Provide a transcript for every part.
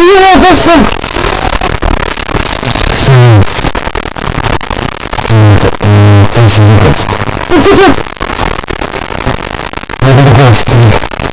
Universal! This is the best. This is the best. This is the best.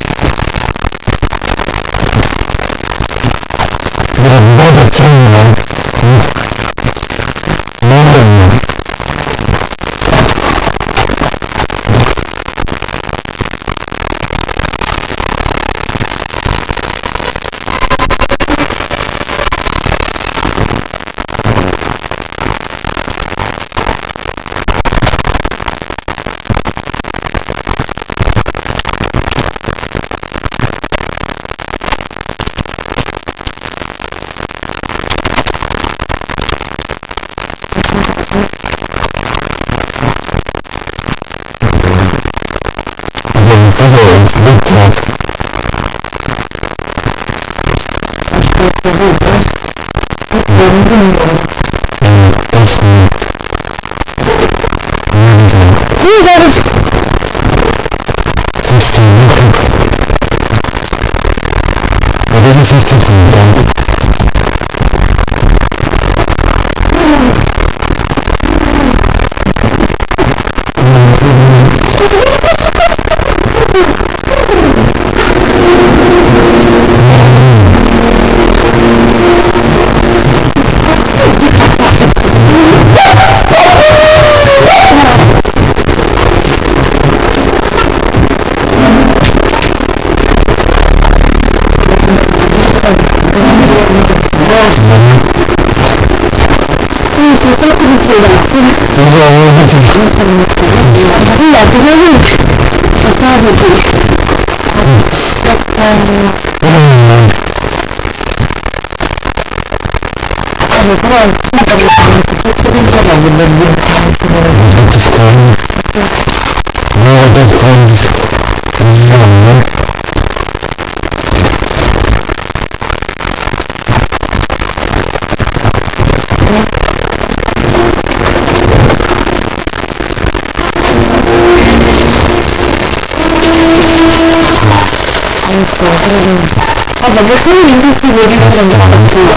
the written industry will be from the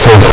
faithful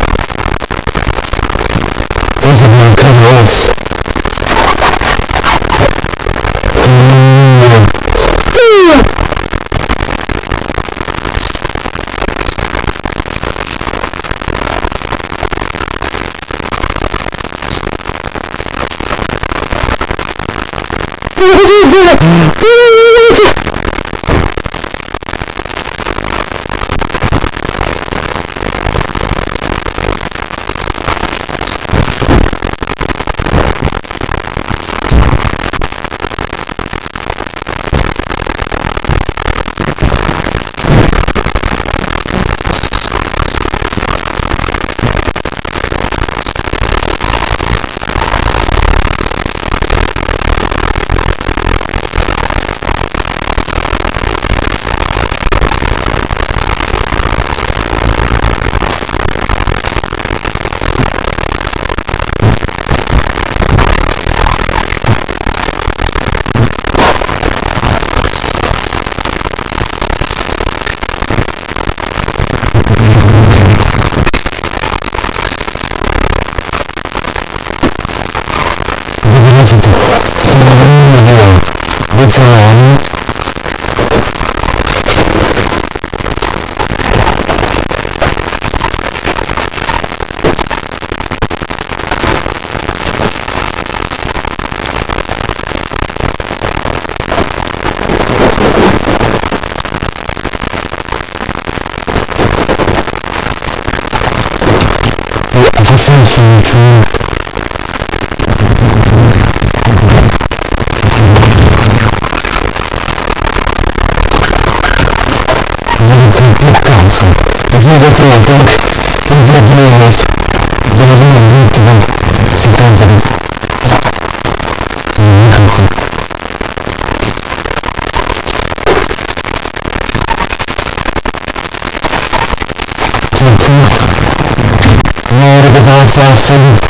Então, Faça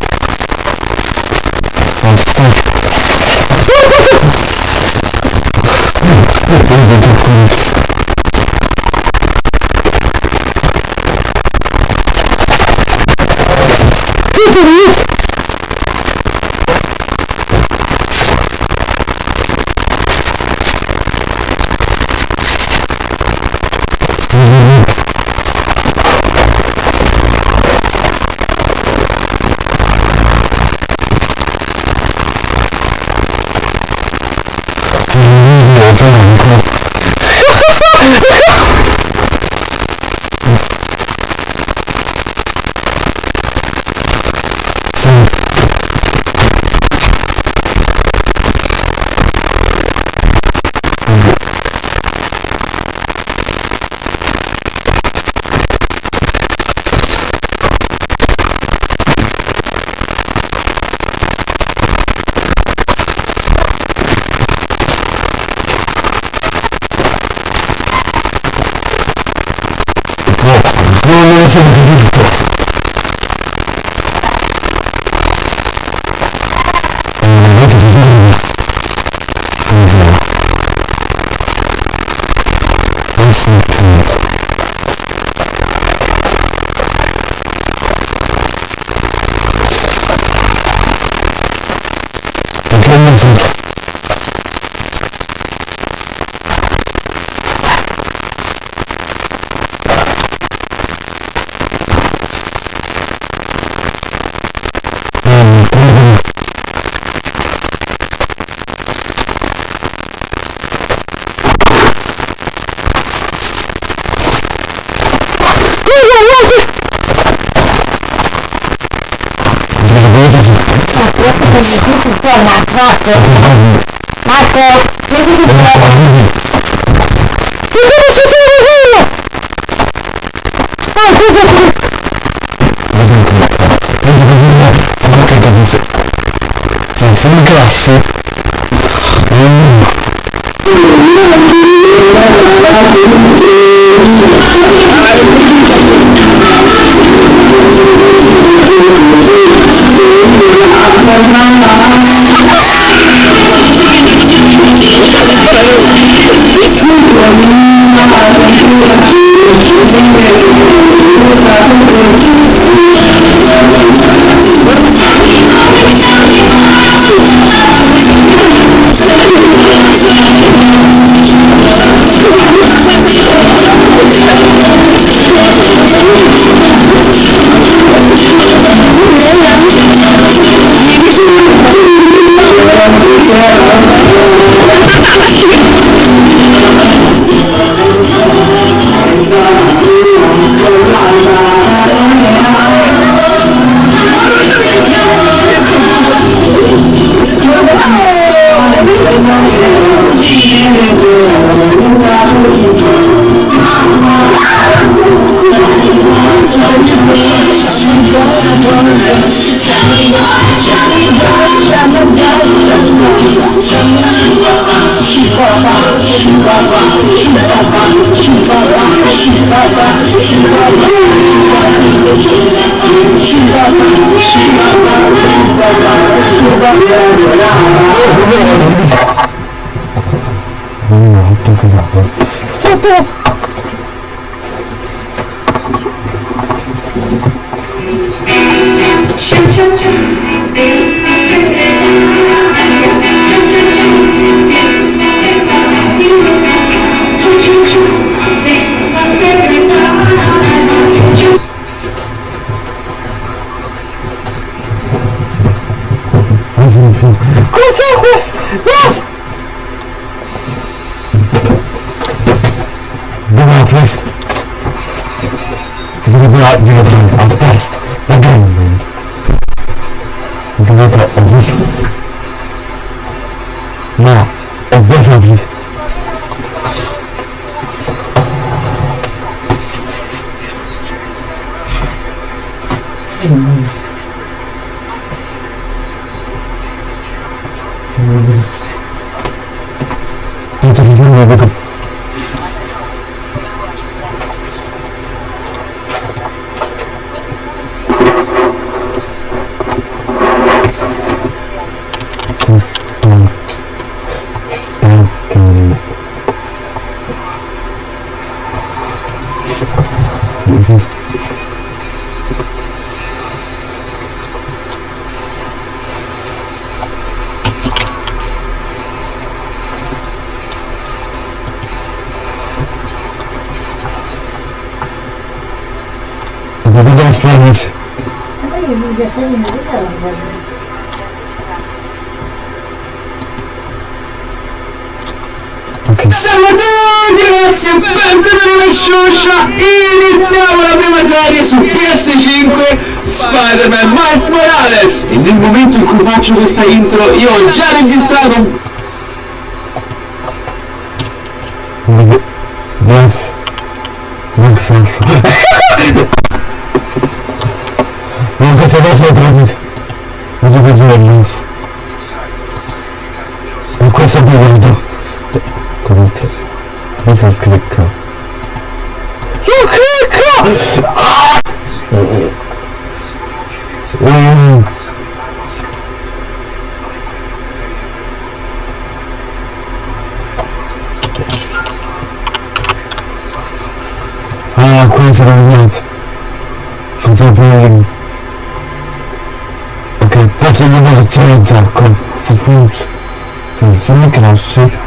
Marcos. Marcos. Que que você está fazendo? Ah, coisa aqui. Mas né? não conta. Eu deveria falar o que aconteceu. Você não quer ser. Hum. Spider-Man Miles Morales! E nel momento in cui faccio questa intro io ho già registrato Yes. Make sense. Non questo adesso lo trovi. Non devo dire niente. In questo video cosa c'è? Cosa clicca? Mm. Ah, questo è sbagliato. Faccio pure... Ok, posso che c'è il gioco. Se funziona. Se mi crash.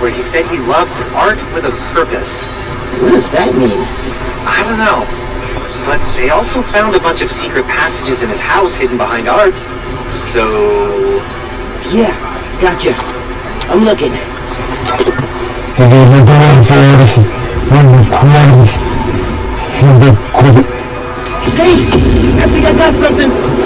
Where he said he loved art with a purpose. what does that mean? I don't know. But they also found a bunch of secret passages in his house hidden behind art. So... Yeah, gotcha. I'm looking. Devi vedere fuori, non fuori. Fide così. Hey, I think I got something.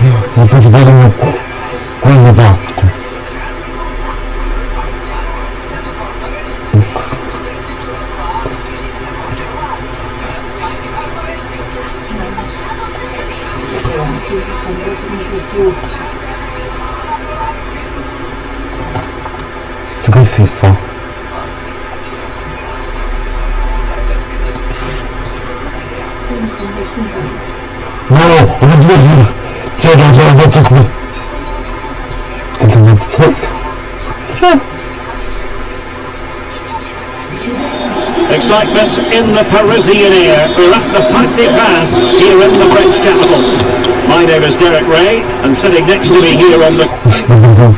我不是为了你 The Parisian air. We're at the Parc des Princes here in the French capital. My name is Derek Ray, and sitting next to me here on the Vedo.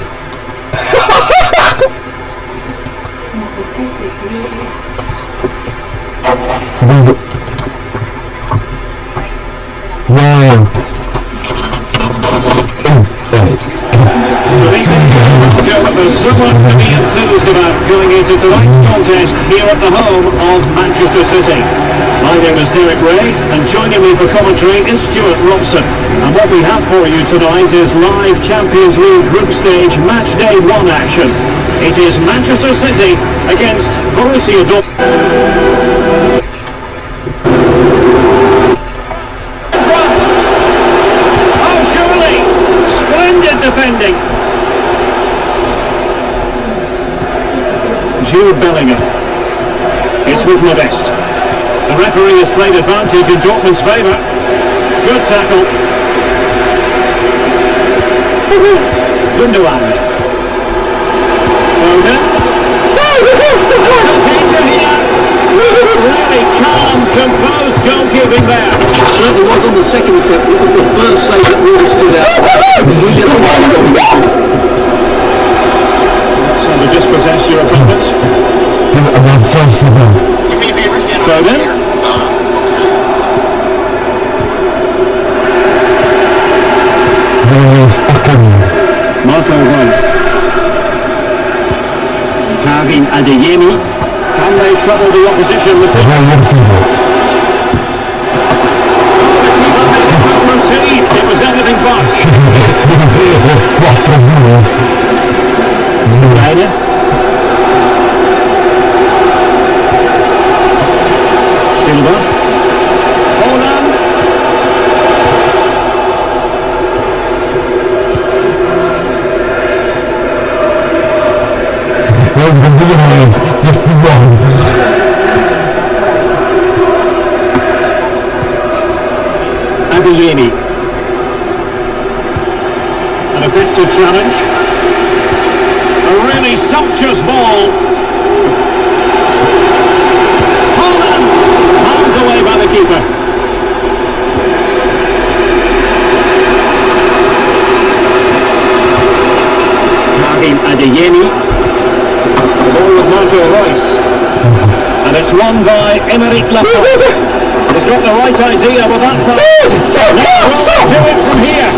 Wow. There's so much to be enthused about going into tonight's contest here at the home of Manchester City. My name is Derek Ray, and joining me for commentary is Stuart Robson. And what we have for you tonight is live Champions League group stage match day one action. It is Manchester City against Borussia Dortmund. It's with Modeste. The referee has played advantage in Dortmund's favour. Good tackle. Gundogan. Foden. Danger here. Really calm, composed goalkeeping there. Certainly was on the second attempt. It was the first save that really stood out. We get the right So do me a favor, stand on Sergeant? the chair. Marco Adeyemi. Can they trouble the opposition, Mr. From City, it was anything but. Reiner. Eric Laporte. He's got the right idea, but that's not... So! Do it from here!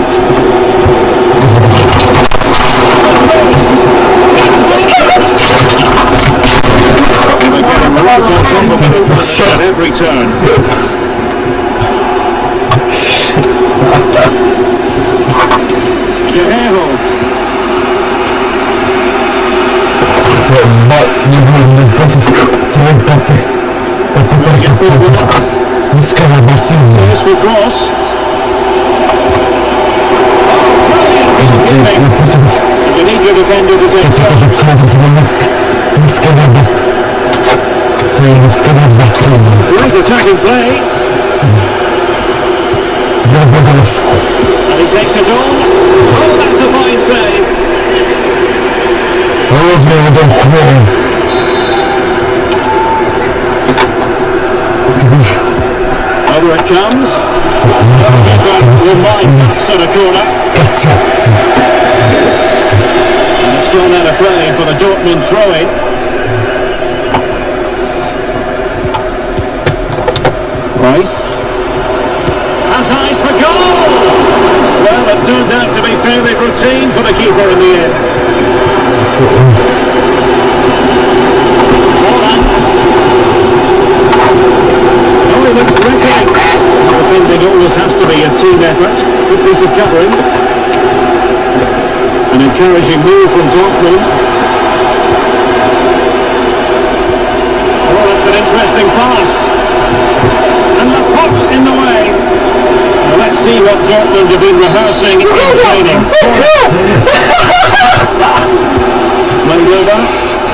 Every turn. cross. You need your defenders against Great attacking play. And he takes it on. Oh, that's a fine save. Równie udękłem. Over it comes. That's at a corner. And it's gone out of play for the Dortmund throw-in. Rice. Has eyes for goal! Well, it turned out to be fairly routine for the keeper in the end. team effort. Good piece of covering. An encouraging move from Dortmund. Well, that's an interesting pass. And the pot's in the way. Well, let's see what Dortmund have been rehearsing and training. Manuva.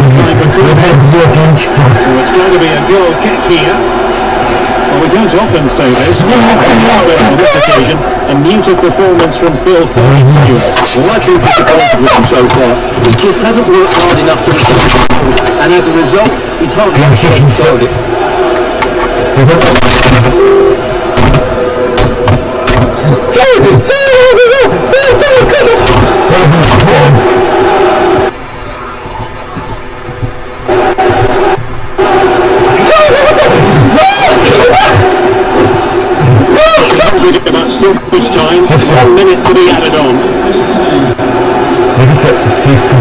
It's going to be a goal kick here. Well, we don't often say this, but on this occasion, a muted performance from Phil Foden. Well, I've been disappointed with him so far. He just hasn't worked hard enough to and as a result, he's hardly controlled it. With one minute putting at it on. There is a safety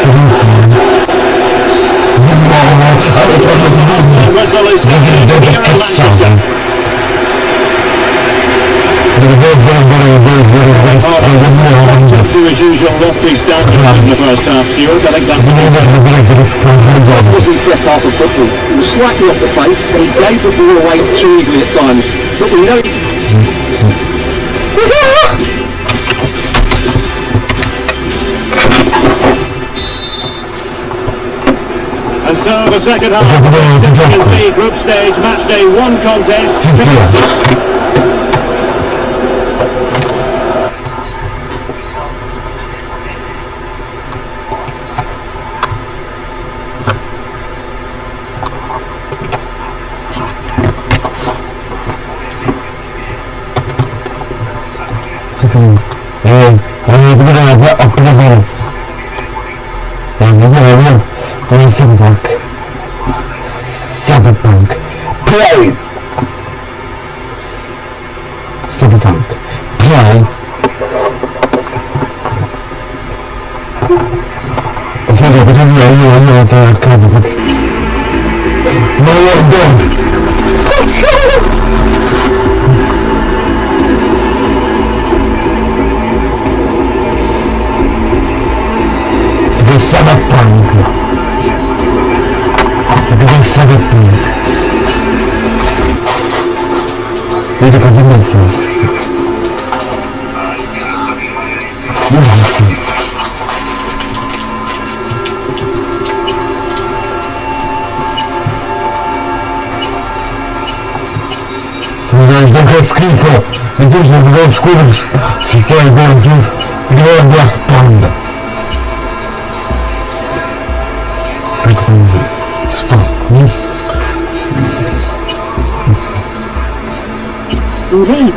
solution. As usual, lefties down in the first half. So you think that wasn't first half of football. He was slightly off the pace, but he gave the ball away too easily at times. But we know. So the second half. Of the Champions League group stage match day one contest. Commences. Птица, Одежда, Бегов, Скорость, Шестая, Дом, Смыс, Тревая, Бласт, Панда. Прикольно. Что? Вниз? Рейд.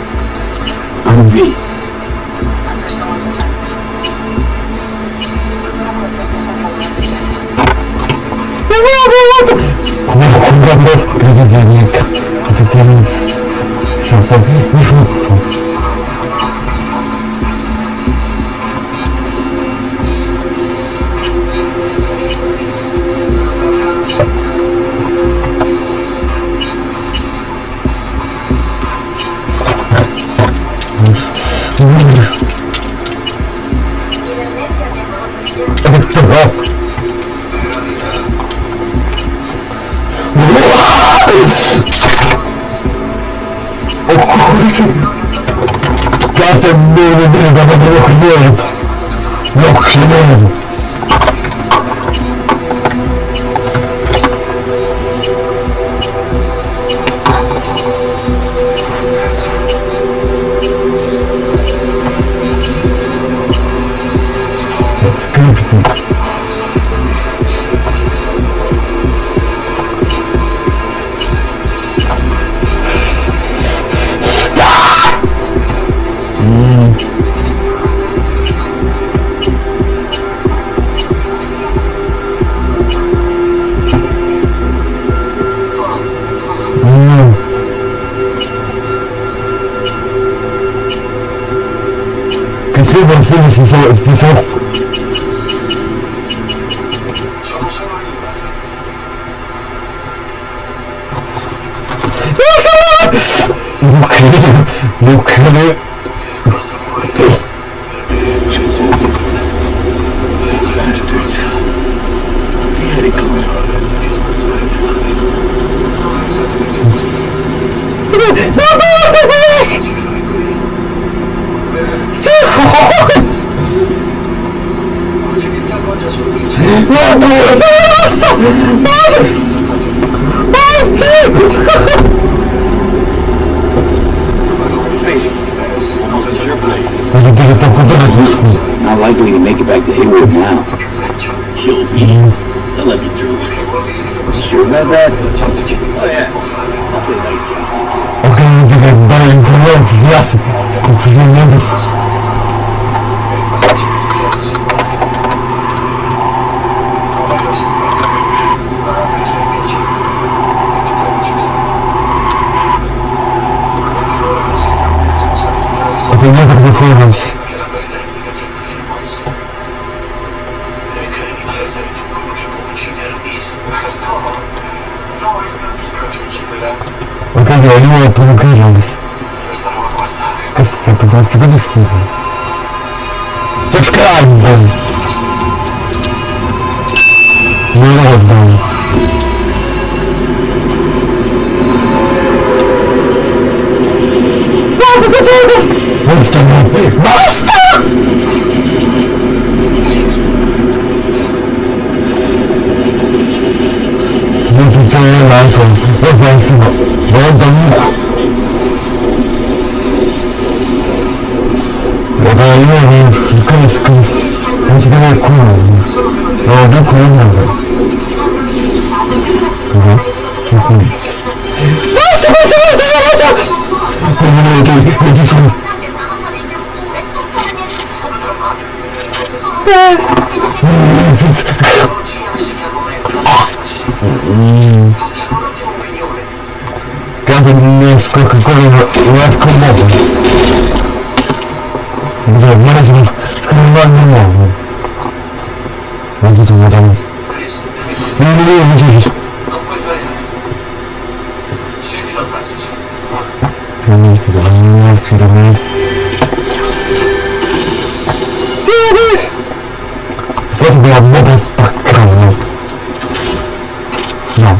你说，你说，你说，你说，我肯，Não de risco. Muito bom, muito bom. Se fosse ver a merda. Não.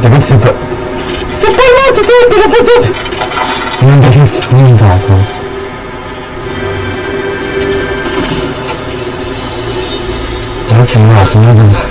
Deve ser Não deixa. 이렇게 올라왔구나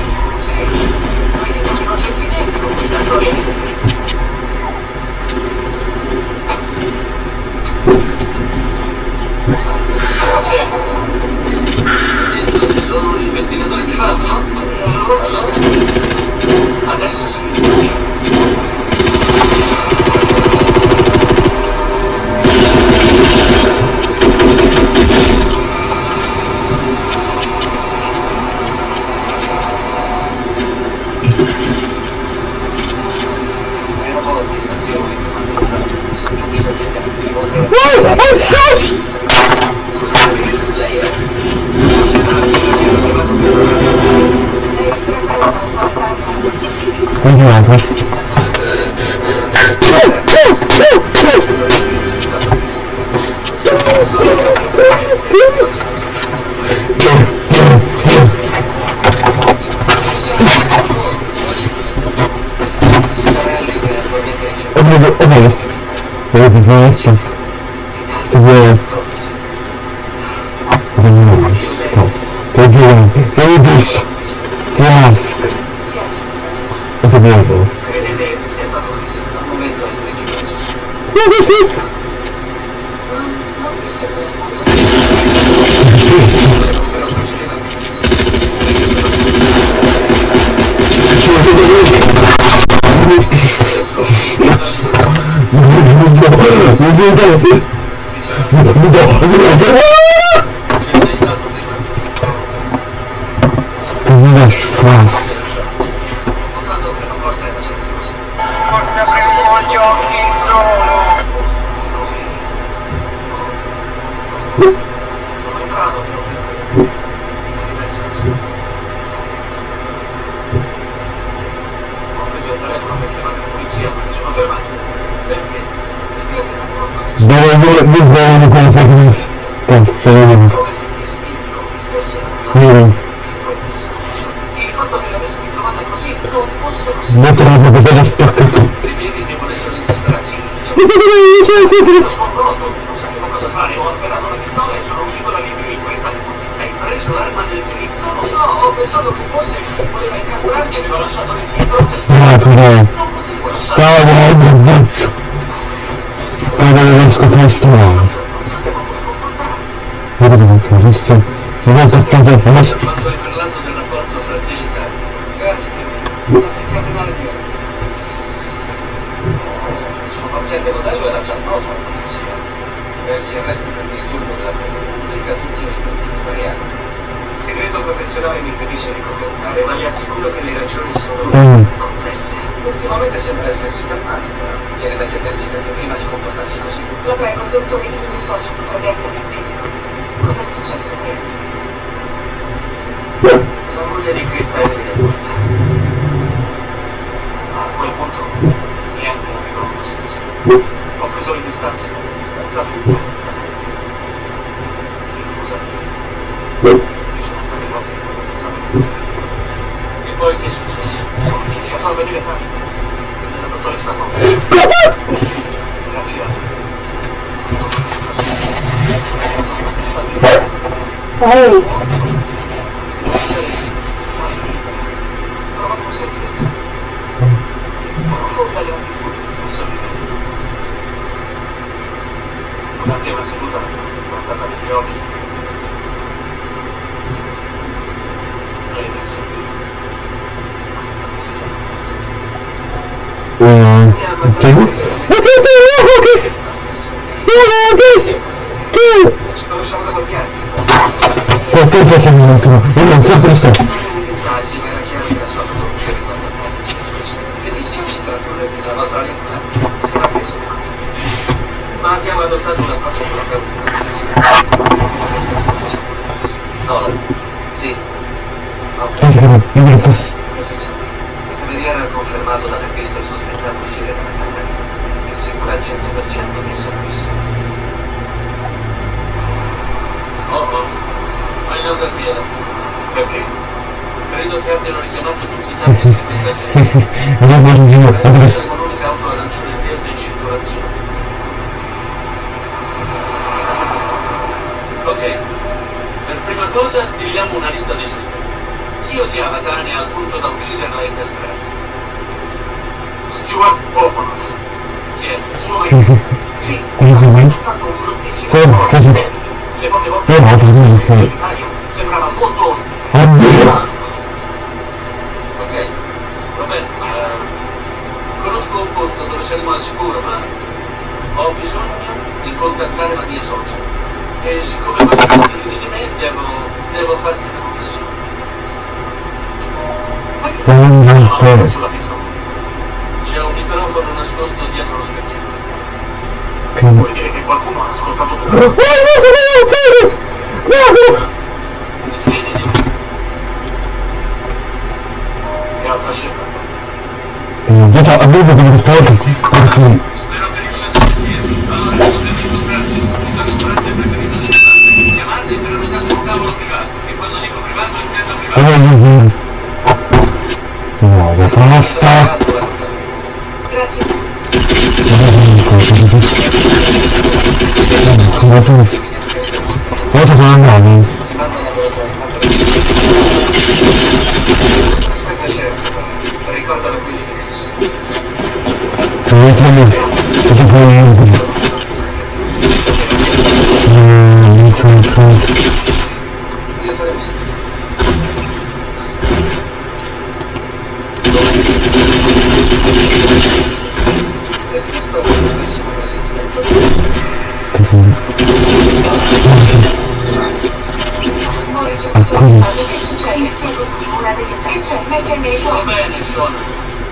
te la poter spacca tutti ma cosa devi dire qui non sapevo cosa fare, ho afferrato la pistola e sono uscito da lì più in fretta di tutti. Hai preso l'arma del delitto? Non lo so, ho pensato che fosse voleva incastrarmi e aveva lasciato lì libro che ah però non potevo lasciare. ciao guarda zazzo come non riesco a fare male guarda che adesso mi va incazzato adesso Quando hai parlato del rapporto fra te e Italia. Grazie, Kevin. La figlia penale di Il suo paziente modello era già noto alla polizia. Persi arresti per disturbo della opinione pubblica tutti i ripetuti italiani. Il segreto professionale mi impedisce di commentare, ma le assicuro che le ragioni sono complesse. Ultimamente sembra essersi calmato, però viene da chiedersi perché prima si comportassi così. La prego, dottore, il mio socio potrebbe essere in pericolo. Cos'è successo qui? La moglie di Chris è morta. A quel punto niente aveva un senso. Ho preso le distanze da tutto. Cosa Ci sono state volte che ho pensato di fare. E poi che è successo? Ho iniziato a venire tardi. La dottoressa Fonte. La fiata. Prova a sentire te. Profonda le attitudini, e sorridere. Manteneva seduta, guardata negli occhi. Um. O que tem novo aqui? Eu não disse que... Por que você não quer? Eu não sei por isso. Abbiamo adottato un approccio. No, sì. Ok. In circolazione. Ok, per prima cosa stiliamo una lista dei sospetti. Chi odiava Tane al punto da ucciderla e castrarla? Stuart Oponos. Chi è? Suo marito? Sì, ha fatto un bruttissimo Le poche volte Io ho fare. visto sembrava molto ostile. oddio Ok, va bene. ehm, conosco un posto dove saremo al sicuro, ma ho bisogno di contattare la mia socia. E siccome voglio figli di me, devo, devo farti una confessione. non No, mi no, stai sulla pistola. C'è un microfono nascosto dietro lo specchietto. che Vuol dire che qualcuno ha ascoltato tutto. oh no sono stato no Fidi di me. Che altra scelta? no già già avevo come questa volta perché Spero che riusciate a sentirmi. Allora, potete incontrarci su un ristorante preferito del ristorante. Chiamate e prenotate un tavolo privato. E quando dico privato intendo privato. avevo no la pasta Grazie. cosa fa andare Stai piacere. Wait, let me move. Wait, let me move. Wait, let me move. Wait, let me move.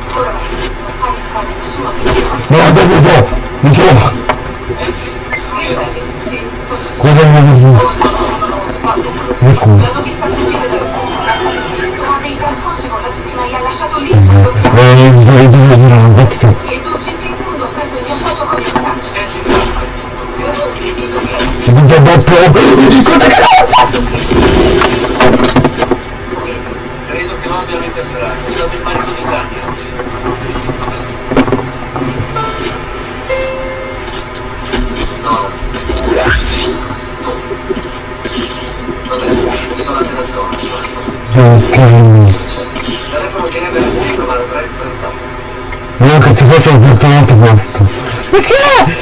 Wait, Thank you. E Alcuni. Che una so mi so Angie. Che sei? Sì, sono cosa mi dici No, no, no, no, ho Non che ti fosse un fortunato questo. Vero,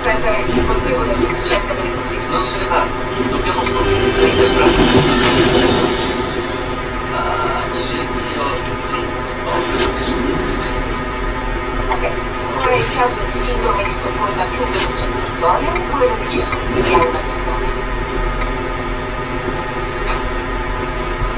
Senta, il colpevole in ricerca delle Non costituzioni. se ne parla, dobbiamo scoprire le strade. Ah, sì, io... ho preso che scoprire. Ok, qual è il caso di sindrome di Stoccolma più veloce della storia oppure la decisione di studiare una pistola?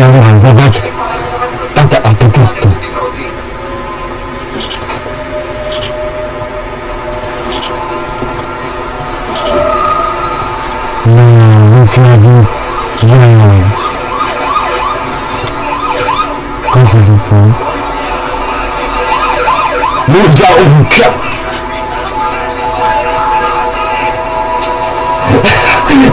eh, allora, vabbè, aspetta, aspetta. No, non più violence. Cosa è tutto? Minchia, un cazzo! Mi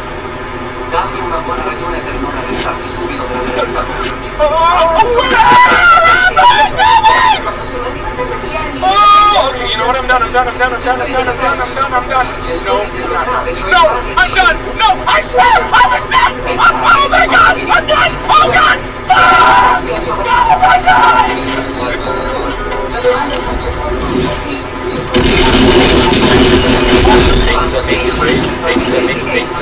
Dammi una buona ragione per non arrestarti subito per aver aiutato Miami... Oh, you? I'm done, I'm done, I'm done, I'm done, I'm done, I'm done, I'm done, I'm. No, I'm. No, I'm done! No, I swear, I'm done! Oh my god, I'm done! Oh god! Fuck! Oh my god! La domanda è semplicemente sì, Things are making great. Things are making. Things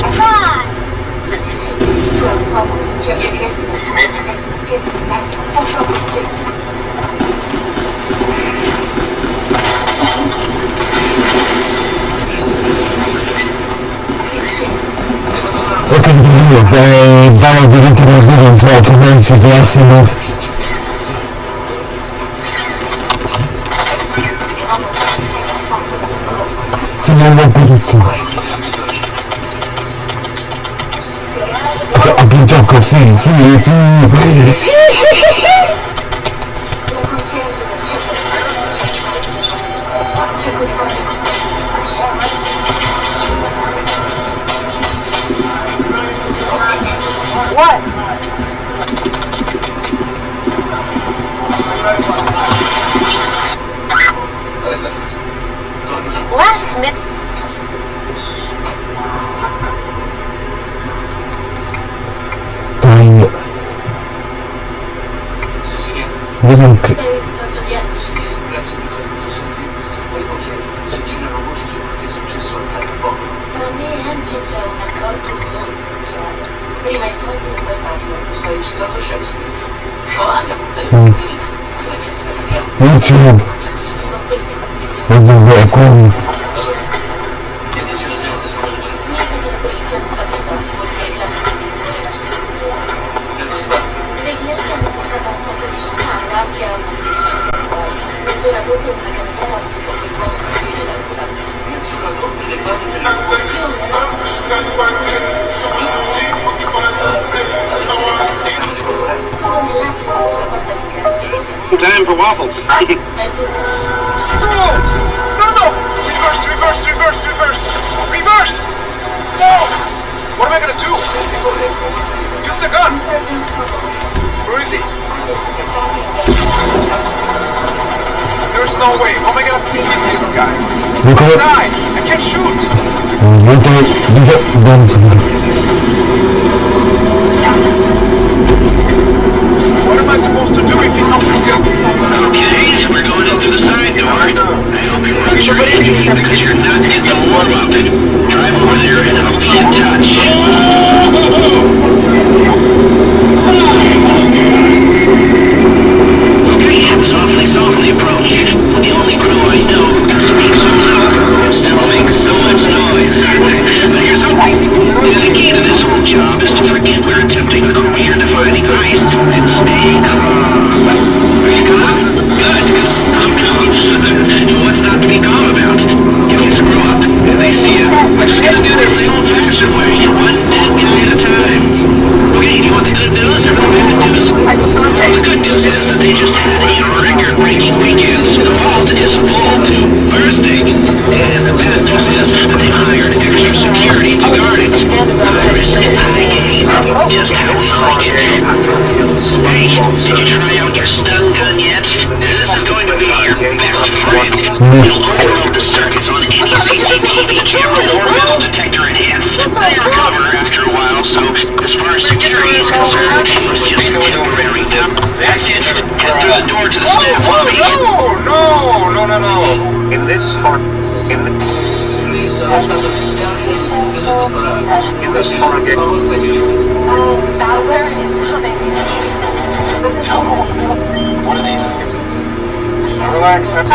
Ho capito eh, di tutti i motivi un po' come ci trovassimo. Sono un po' Chocolate chocolate thing, thing, thing. What? Last minute. магазин. Ничего. Это в Time for waffles. no, no, no! Reverse, reverse, reverse, reverse! Reverse! No! What am I gonna do? Use the gun! Where is he? There's no way. How am I gonna this guy? You can die. I can't shoot. You can't. You can't. What am I supposed to do if he comes again? Okay, so we're going in through the side door. I hope you watch your engine because you're not getting the warm up. Drive over there and I'll be in touch. Oh! Softly, softly.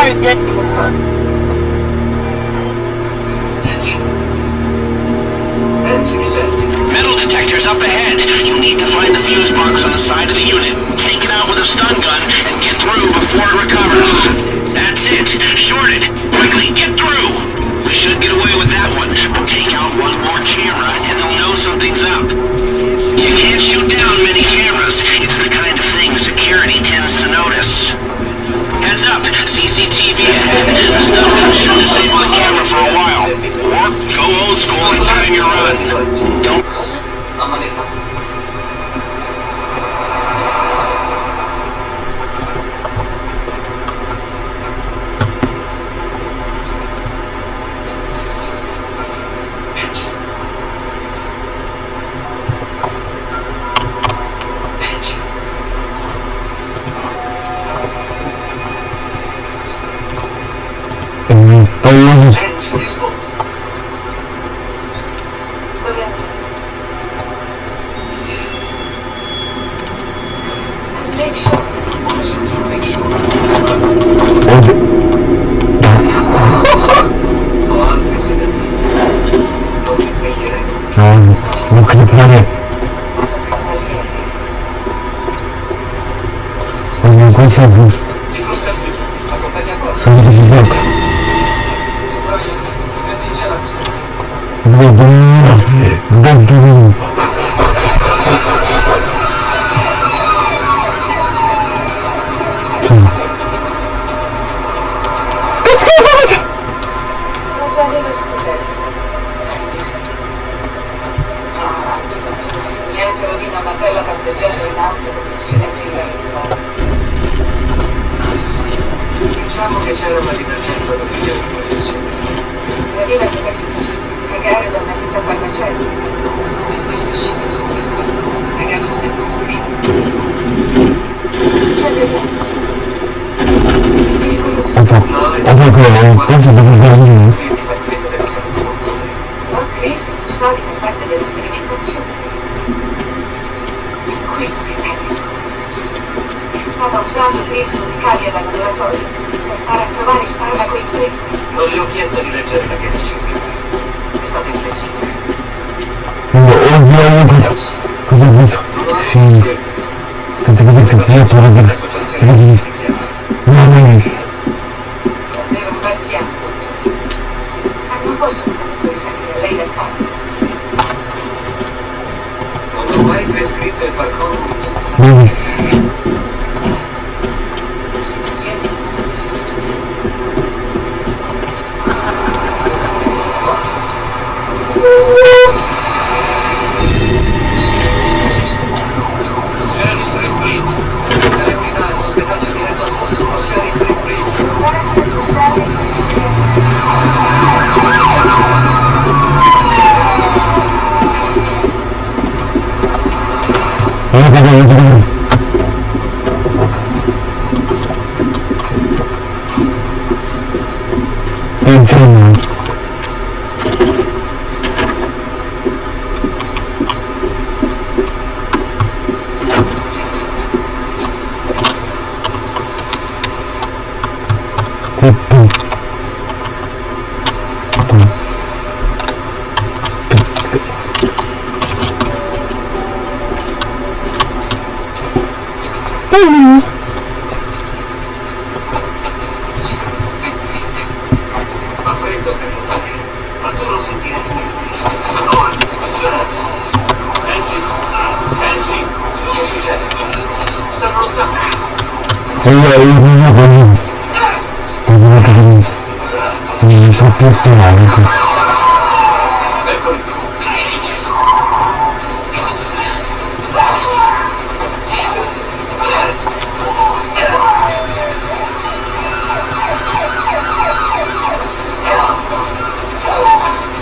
Alright, good.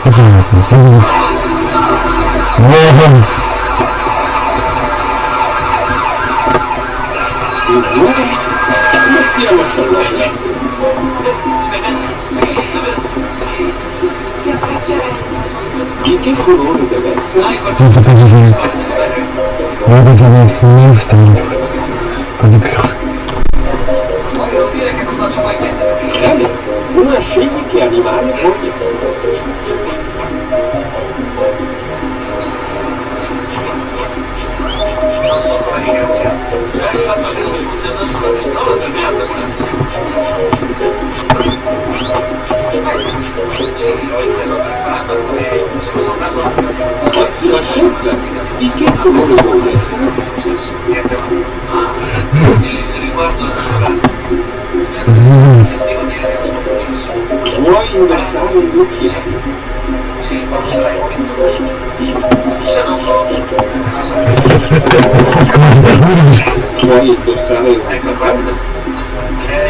Понятно, понятно. Небом. Это поверник. Могу занять не в страницах. Подыграл. Наши дикие анимали fatto che non mi puntando sulla pistola per me è abbastanza. Sì, ho farmaco e sono tornato Ottima scelta. Di che colore vuoi essere? niente e riguardo a che sto Vuoi indossare gli occhiali? È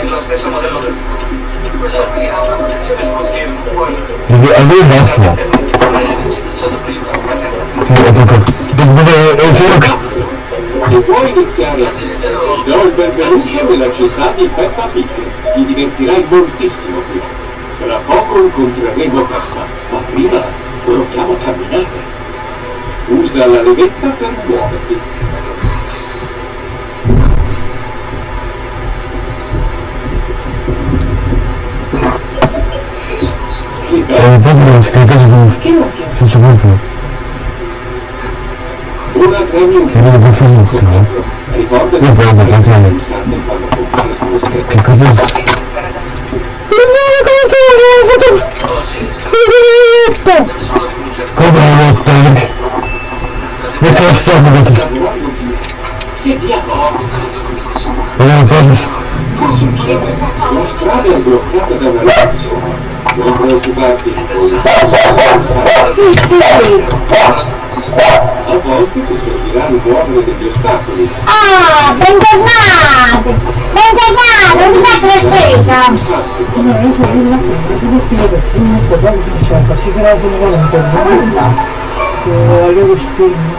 lo stesso modello del Questo qui ha una protezione sullo gioco? Se vuoi iniziare a ti do il benvenuto nella città di Peppa Pig. Ti divertirai moltissimo qui. Tra poco incontreremo Peppa, ma prima proviamo a camminare. Usa la levetta per muoverti. Devo scaricare dove... Senza proprio. ora premi un Ti vedo per Facebook, no? Ricorda Io poi dopo anche a me. pensando quando compare sullo schermo. Che cosa... Oh, sì, sì. Dove sono le luci? Come ho rotto? Che. Non è cosa... Che succede? La strada è bloccata da una reazione. Non preoccuparti. A volte ti servirà rimuovere degli ostacoli. Ah, bentornati! cagato, non ti metto la spesa! Ma dopo che il capo finito il capo sta a basso, proprio io. Dove sei andato? Dove sei andato? Dove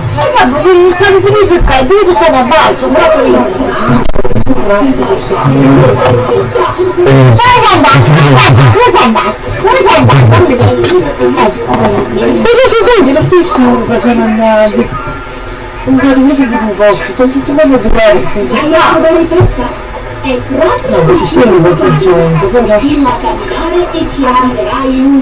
sei andato? Dove sei andato? Cosa succede? Non penso perché non è... Un po' di di un po', sono tutti molto diversi. No, ci sono qualche gente, però... Prima camminare e ci arriverai in un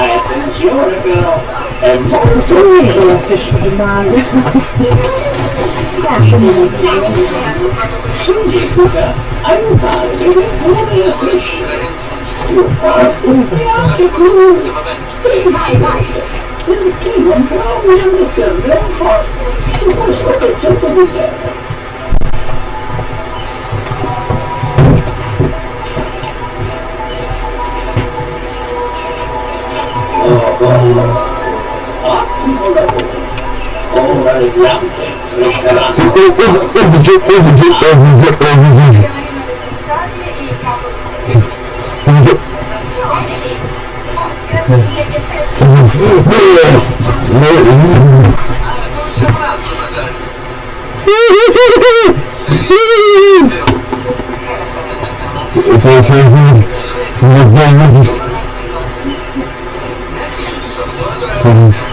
un po'. Attenzione però, è Io la fesso di male. aiutare le persone a crescere. Sì, vai, vai. Perché non provi a metterle un po' su questo pezzetto di terra. Öldürecek, öldürecek, öldürecek, öldürecek. Öldürecek. Sen sen sen sen sen coisa.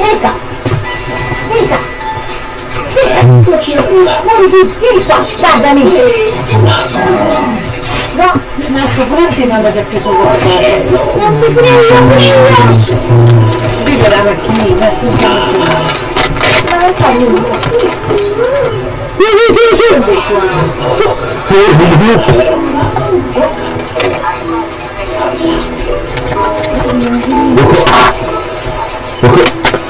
Ecco. Erika! Guardami! No! Ma sicuramente non avete preso qualcosa. Non ti prego! Vive la macchinina, la sera. Ma non fai niente. Sì, sì, sì. Senti,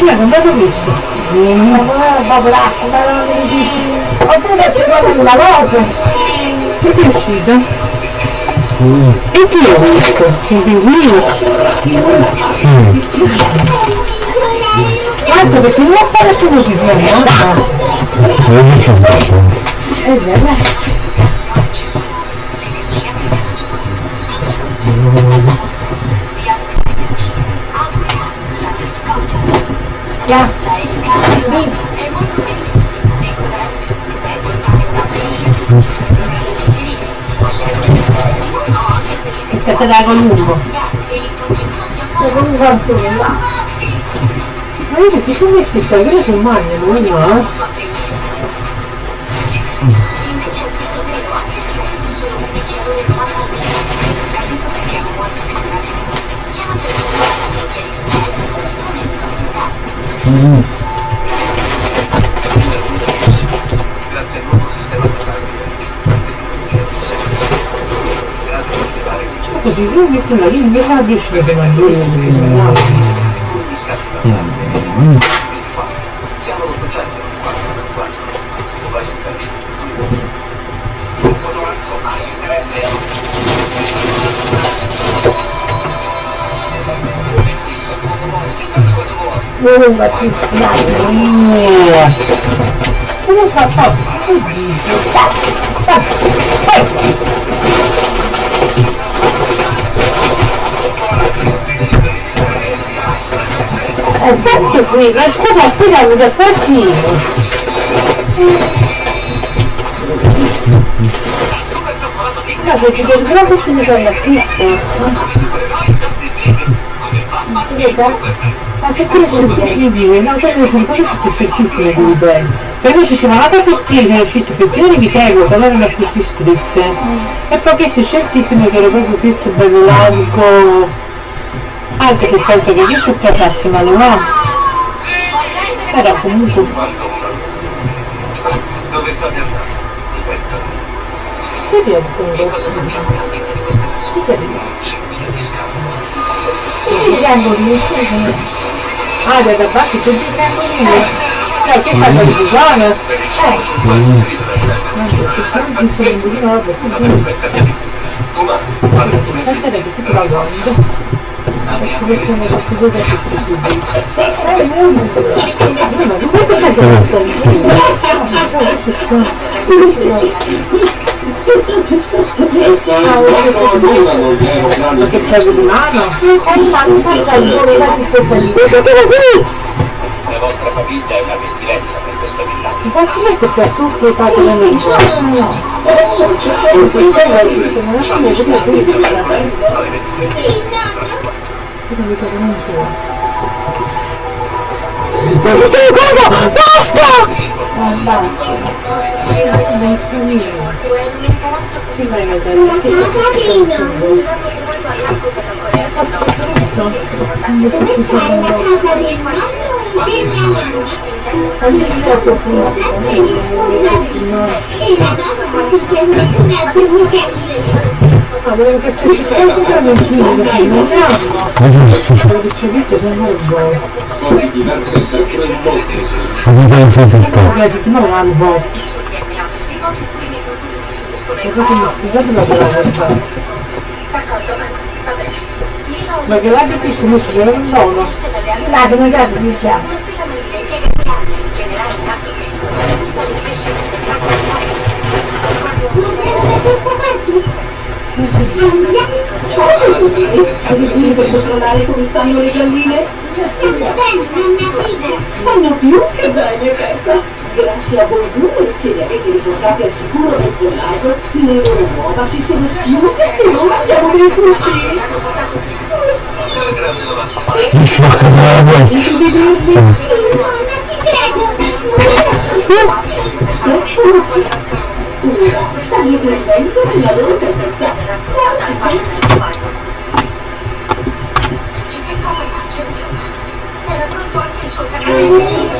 Ma non vedo questo. Ma l'acqua, ma non mi dici. Ho preso una volta. Che è uscito? E chi è questo? Di Will? Certo, perché non fare solo così, no? È vero. Yeah. Che te dai con lungo? Con lungo Ma io che si sono messi, sai, io sono mangio, mano, non mi va, eh? Grazie al nuovo sistema Ecco, di lui la linea, invece la riesce che non lui Più strano. Come fa fa? Dici? È fatto qui, ma scusa, scusa, mi dà fastidio. No, se ci devi proprio che mi fanno acquisto. Vedi? Anche quello è impossibile, no, quello sono quello che si scrivono di bene. Perché ci siamo andati a Fottini, sono uscite Fottini di Tego, però erano queste scritte. E poi queste sceltissime che era proprio pezzo bello largo. Anche se penso che io su casassi, ma non va. Era comunque. Dove state andando? Che Cosa sappiamo realmente di queste persone? C'è via di Ah, da basso c'è il triangolino. Eh, che sa di bisogno? Eh. Di nuovo, Aspetta che tu la guardi. Ci mettiamo qualche cosa. Eh, ma non è che Ma che c'è di mano? La vostra famiglia è una pestilenza per questo villaggio. Mi faccio mettere qua su che fate la mente. Ma che cosa? Basta! Ah, basta. Mas não tem sentido. Não há votos. Non sono Cosa pensi tutto? La. E mi spiegate la cosa? Ma che l'ha capito, non si vede un dono. Dai, non già diciamo. Avete per controllare come stanno le galline? Stanno più che bene, Peppa. Grazie a voi que rischierete di portate al sicuro del villaggio le loro uova si sono schiuse e non abbiamo più così. Sì, ma che bravo! Stavi presente nella loro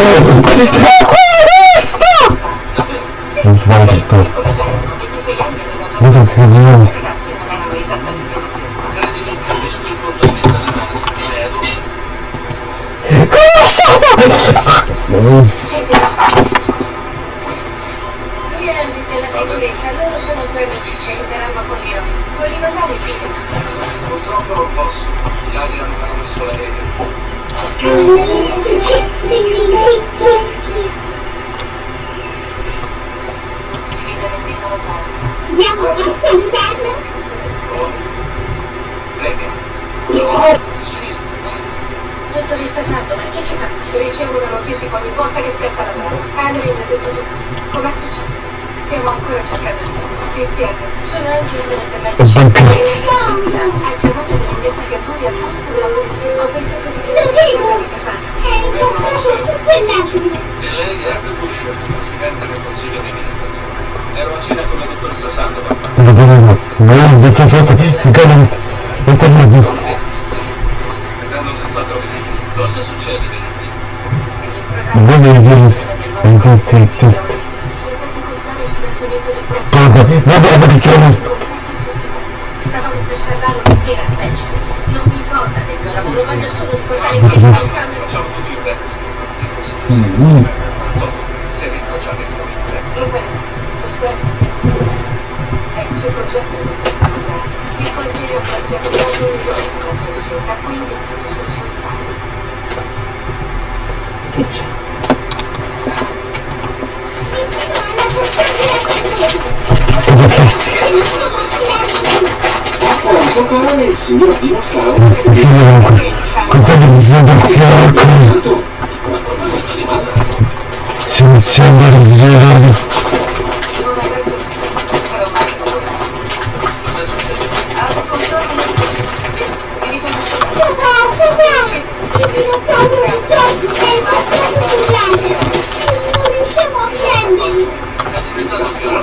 è successo? Sì, sì. Non fa tutto. Vedo che io...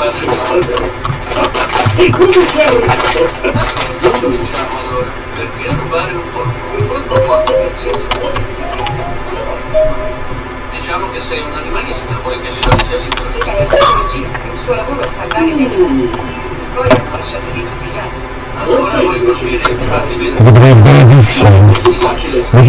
E come sei? Cominciamo allora. Perché rubare un polpo? Un po' molto prezioso. Diciamo che sei un animalista, vuoi che glielo sia libero? Sì, è un ecologista. Il suo lavoro è salvare gli animali. Voi hanno lasciato lì tutti gli altri. Allora vuoi costruire di farti Ti vedere? potrei benedissimo. Ma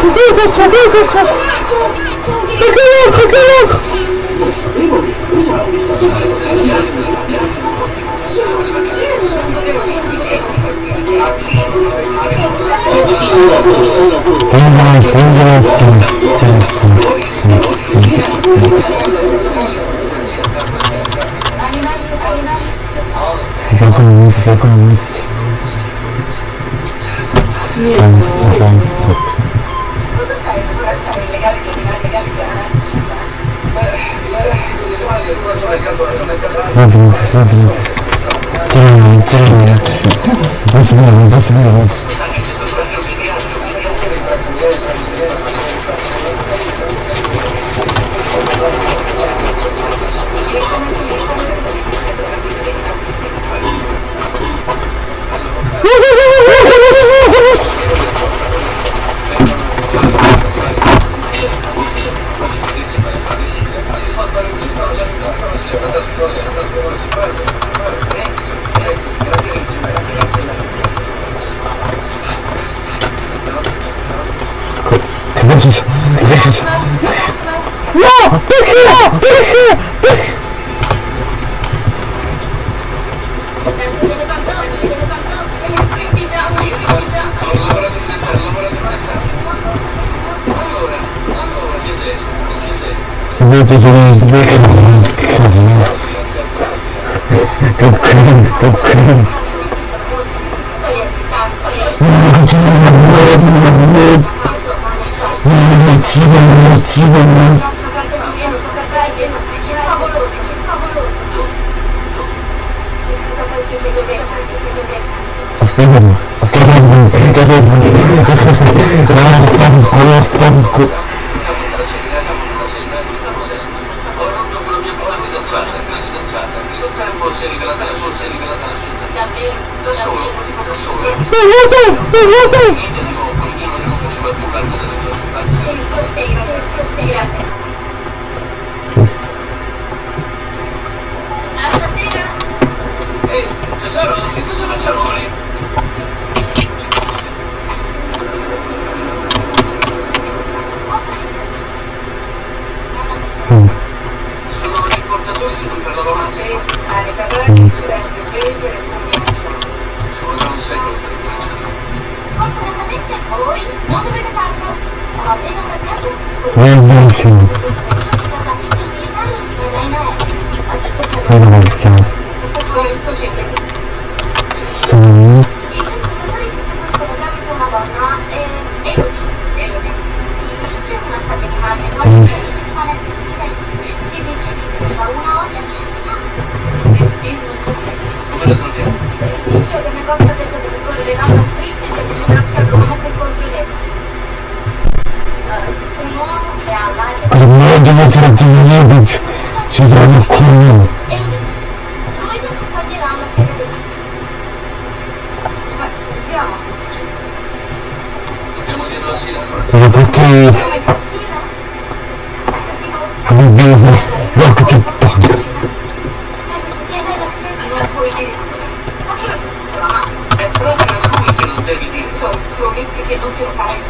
Садился, садился! Поколок, поколок! Angeles, Angeles, Fica com isso, fica com isso. Canso, canso. Avança, avança. Тренер, тренер. Базгаров, Базгаров. Thank you. 그것은 그것은 야! 백희야! 백희! 백희! 그래도 좀 이렇게 먹는 또 negativa, negativa, mano. Fiquei nervoso, fiquei nervoso, fiquei nervoso. Nossa! Forse, grazie. A stasera. Ehi, tesoro, che cosa facciamo ora? Sono gli importatori di cui parlavo avanti. Anni Carraghi, Silenzio Baker e Mazzoni. Ci vorrà un secolo per tracciarli. Fortunatamente voi non dovete farlo. Возьмите. Давайте. Сон. Здесь. Thank you. Ma sentiamo. Dobbiamo dirlo a Sila. Sono? Li vedo. Rocket Punk. È proprio lui che non devi dire. Prometti che non te lo farai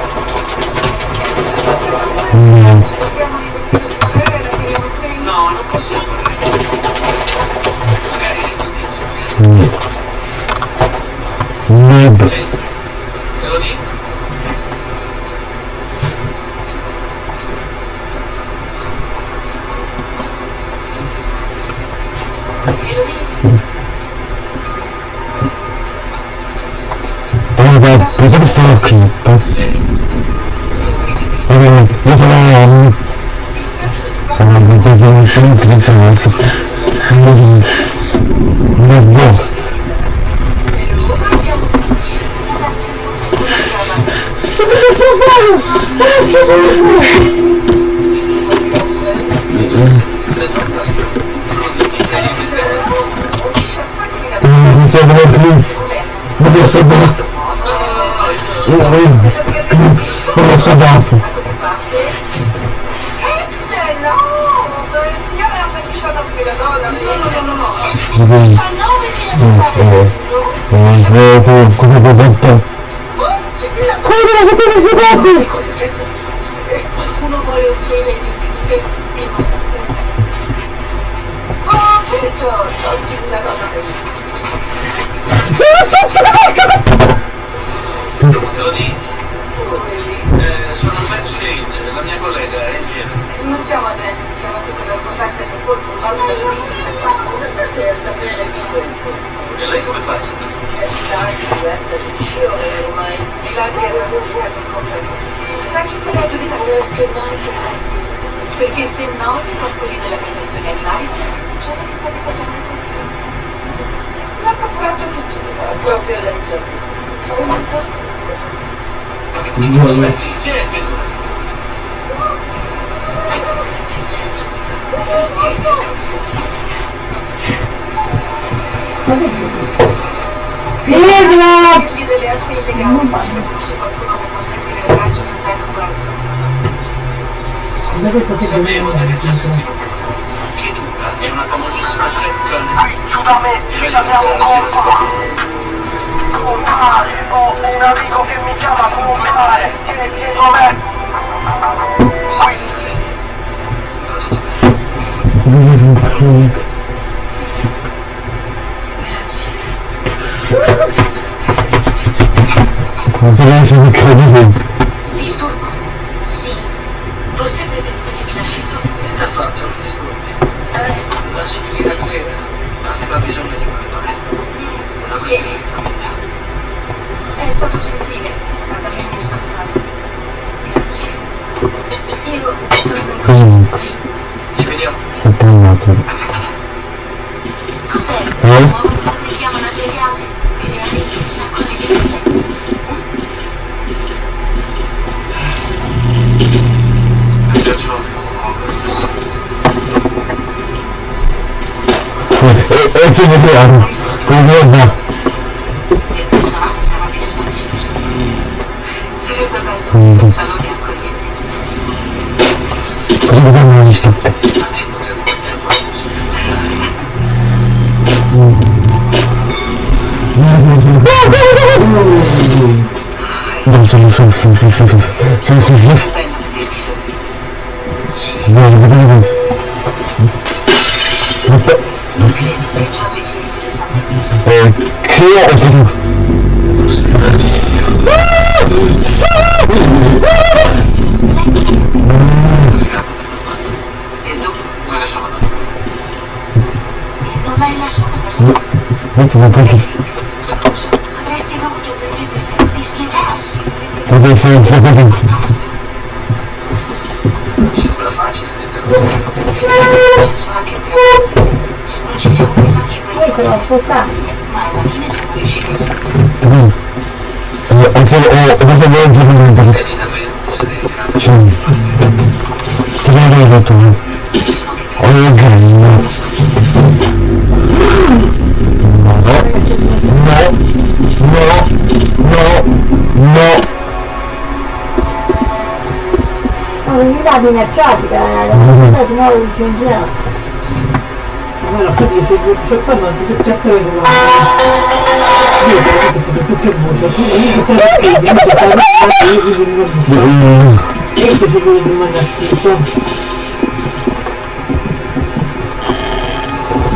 uma cripta. Olha, mas ela é homem. Ela não tem um chão cripta, nossa. Meu Deus. Não sei como é. Meu Deus, eu. Salvato. Io non l'ho salvato. Ex, no! Il signore ha appendicciato qui la donna. No, no, no, no. Non vedo cosa può fare. Come la potevo salvato? Qualcuno vuole offrire Oh, certo, oggi una donna Te lo dico. Eh, sono Matt la mia collega, è in genere. Non siamo agenti, siamo qui per la scomparsa del colpo. Ma io per sapere di colpo. E lei come fa? È stata diversa di sciore ormai. La guerra non sta per comprare. Sa chi legge di perché mai che mai? Perché se no i coccoli della protezione animali non pasticciata che state facendo sentire. L'ha procurato tutto, proprio lei. Che Spiegala! Gli delle aspe illegali, forse conosce qualcuno che sul tempo guardo. Da questo che Sapevo aver già sentito. Kiduka è una famosissima chef. Giù da me, ci chiamiamo compa Compare, ho un amico che mi chiama compare Vieni dietro a me Ma per essere incredibile. Disturbo? Sì. Forse preferite che vi lasci solo. Che ha fatto il disturbo? La signorina Guerra aveva bisogno di qualcosa. Sì. È stato gentile avermi salvato. Grazie. Io torno in casa. Sì. Ci vediamo. Si un altro. Cos'è? Eh? Un nuovo stabilliamo materiale che le arrivi da quelle 水これがもう一曲どうするそうそうそうそうそうそうそうそうなるほどもっとおい、ケアをする Metti un Ultimo punto. Potrei fare questa cosa. Sembra facile, detto così. È successo anche a te. Non ci siamo arrivati a quello. Eccolo, ascoltate. Ma alla fine siamo riusciti. Ho fatto un buon giornamento. Vedi davvero, se ne Sì. Ti vedo tutto. Oh, grande no, no, no, no. Ma quindi la minacciatica, la eh, minacciatica se no lo uccidiamo. Ma la fatica se non c'è qua non ti cazzo le domande. Io sono tutto tutto il mondo, tu non mi sei... Io ti devo mandare scritto.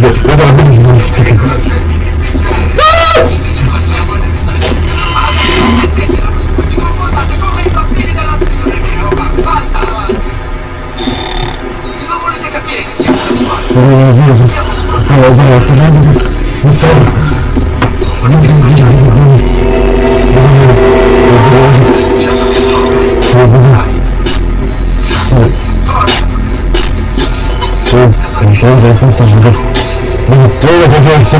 fazer. Eu vou fazer de novo. Falou, meu, tô nada Entrega, presidente.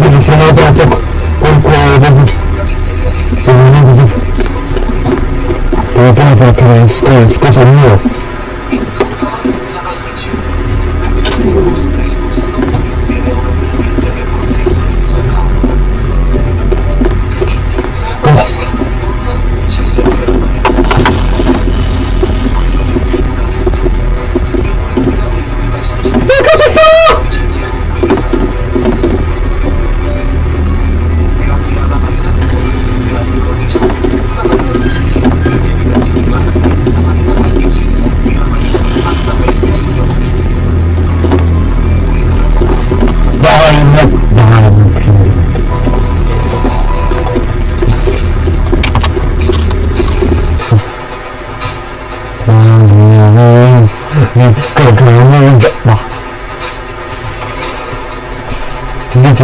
Miliciano da Toco, com qual é o pero para que lo descanses, que es el mío.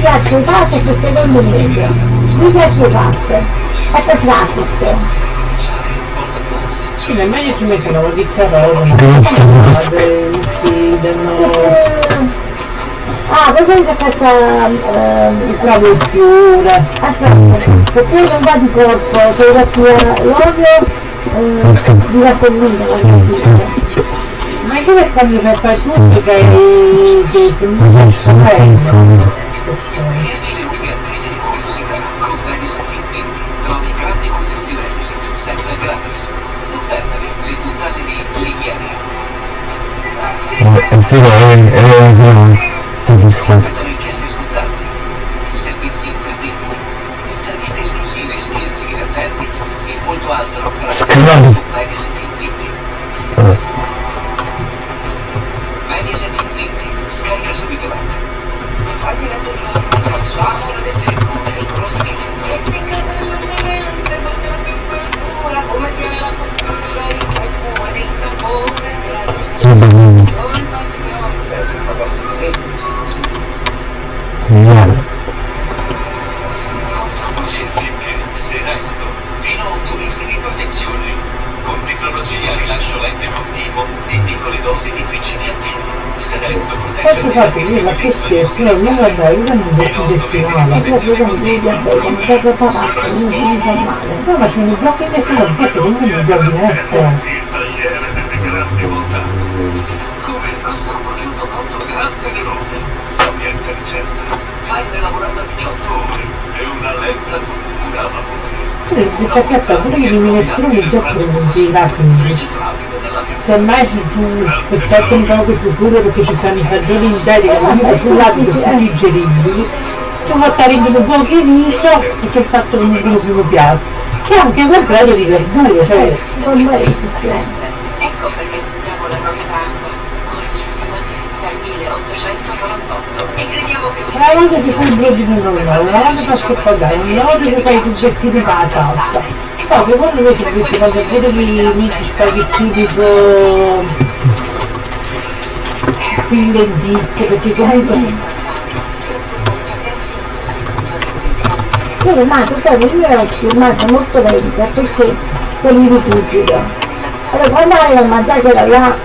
piazze di pasta che secondo me due piazze di pasta e poi traffic. sì, nel meglio ci di carote, Grazie, patate, uccidono, Ah, poi c'è fatto ehm, il il fiore. aspetta, sì. perché non va di corpo, devo fatto l'olio Sì, sì. eh, di vasellina, sì, sì. Ma anche per quando sei fai tutto che che che Così sono senza Vieni le ultime attese di curiosità con Mediaset Infinity. Trovi grandi contenuti Mediaset sempre gratis. Non perdere le puntate di Liviania. e se no è è sono soddisfatto Sono inchieste scontanti, servizi imperdibili, interviste esclusive, scherzi divertenti e molto altro gratis fino a 8 mesi di protezione. Con tecnologia a rilascio lente continuo di piccole dosi di principi attivi. Seresto protegge Poi scusate, io ma che scherzo, io non guardare, io non mi detto destinale. proprio come devi andare, come da preparato, non mi fa male. No, ma sono i blocchi in destinale, infatti non sono i blocchi in. Il il ricetta. Carne lavorata 18 ore e una lenta vapore. Questa piatta pure che mi nessuno mi gioca non gira quindi. Riciclabile nella più Semmai su giù aspettate un po' su pure perché ci stanno i fagioli interi che non è sul lato tutti digeribili. Ci ho fatto rendere un po' di riso e ci ho fatto un primo piatto. Che è anche comprato di verdure, cioè Non restrizione. Ecco perché studiamo la nostra acqua, purissima, dal 1848. E crediamo una volta si fa il brodino normale, una volta fa scoppagare, una volta si fa i tubettini con la salsa. Poi secondo me se dovessi fare pure di miti spaghettini con qui lenticchie, perché comunque Io rimango poi il mio occhio rimane molto lenta perché quelli di fuggito. Allora quando avevo mangiato da là,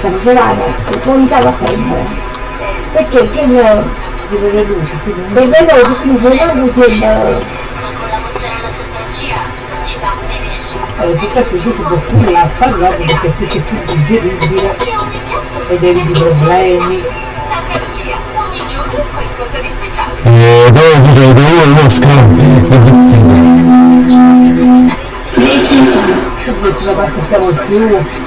si contava sempre. Perché che io, di le luci, quindi e mi facevano che con la non ci batte nessuno. allora più altro tu si può fare la spaghetti perché più che più digeribile ed eviti problemi. Santa Lucia, ogni giorno qualcosa di speciale. e devo dire lo scrivo e tutti Se questo la passettiamo più,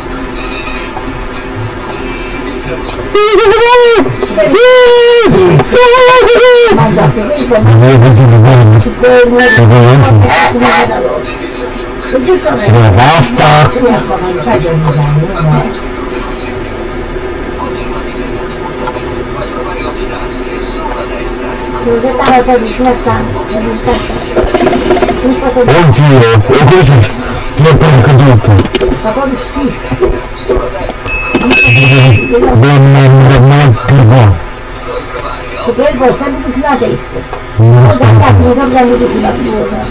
mangiate, quindi poi io così mi guardo ci fermo, che conosci come da loro. Giustamente, la pasta si riesce a mangiare ogni giorno, no? devo gettare la vicino a tanto, non mi scappa. Non posso dire, oddio e questo troppo caduto fa proprio schifo. Non non buono Perché poi sempre vicino a testa. Poi da capo mi tornano vicino a buona.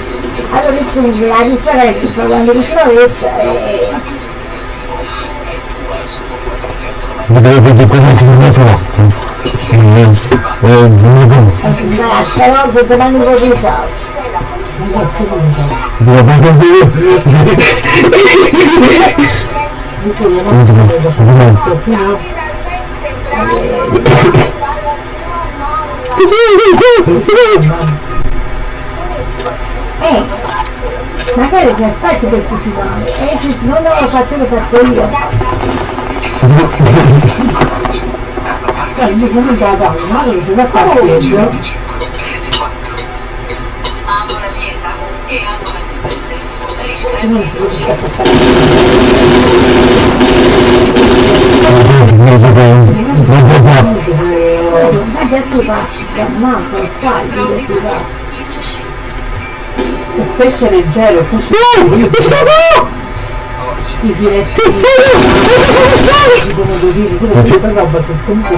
Allora quindi la differenza tra quando vicino a testa e dovevo vedere cosa che e non la speranza domani un po' di sale. devo fare così Eh, magari c'è fatto per cucinare, e se non lo faccio lo faccio io. Cioè, non c'è la tavola, ma allora si va a fare pelle. non si riesce a portare Ma detto passi, ammazza, lo sai, io ti va. il pesce leggero, il pesce i filetti di pomodorini, quello è per roba che comunque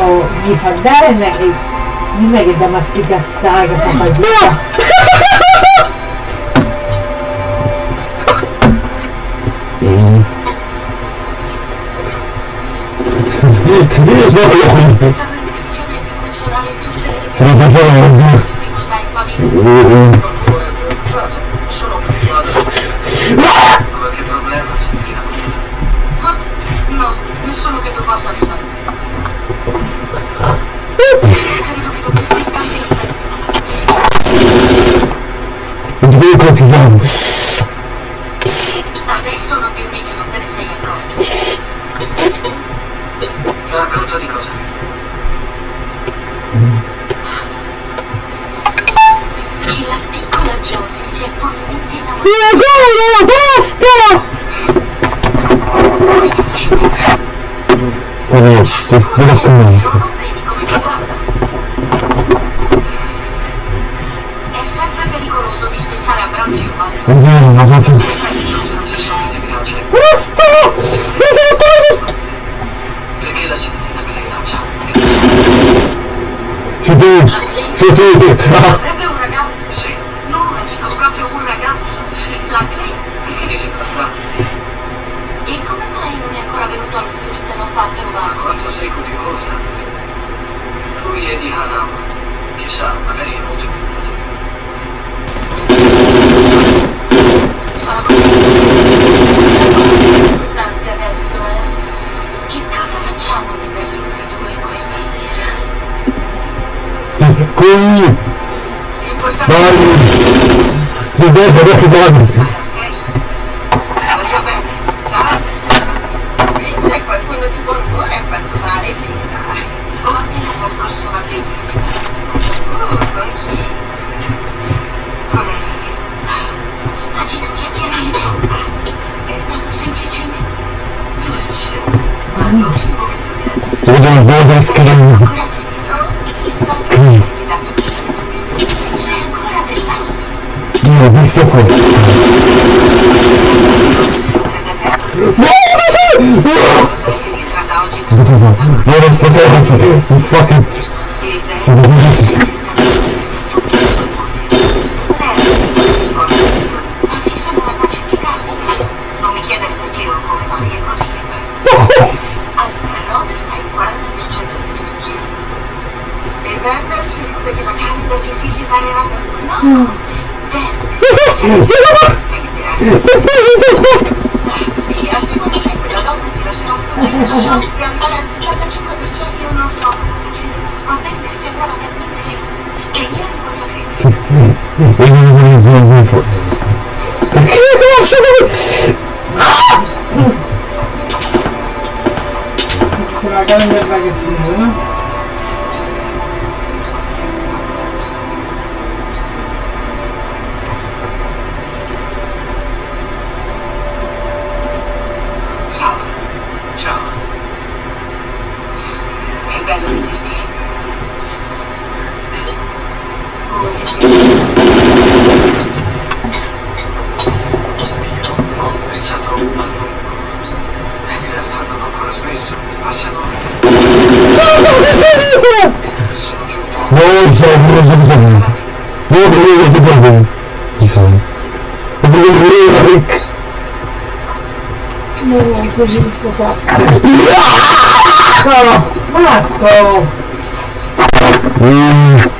oh, gli fa dare non è che non è che da masticare che fa fatica. Caso le Se la in preoccupato. Qualche problema sentiamo. Ma no, nessuno che tu possa risolvere. Credo che dovresti starmi attento. Non ti puoi Racconto di cosa? Che la piccola Josie si è follemente innamorata. Sì, basta! Non vedi come ti guarda. È sempre pericoloso dispensare abbracci umani. È vero, ma faccio... Sei tu! Sei tu! Ah! Avrebbe un ragazzo. Sì. No, dico proprio un ragazzo. La Clay. Perché ti sembra strano? E come mai non è ancora venuto al Houston a far trovare? Quanto sei curiosa. Lui è di Hanam. Chissà, magari è molto più Sono importante adesso, eh? Che cosa facciamo di Con... L'importante Dai! Sei te, però che dai! Voglio o come mai è così e basta. Allora, Robert ha il 40% delle fiducie. E Werner ci dice che magari perché si separerà da. No! Dan! Si Mi assicuro Huragan nerede getirdin değil mi? È bello vederti. Come sei? Ho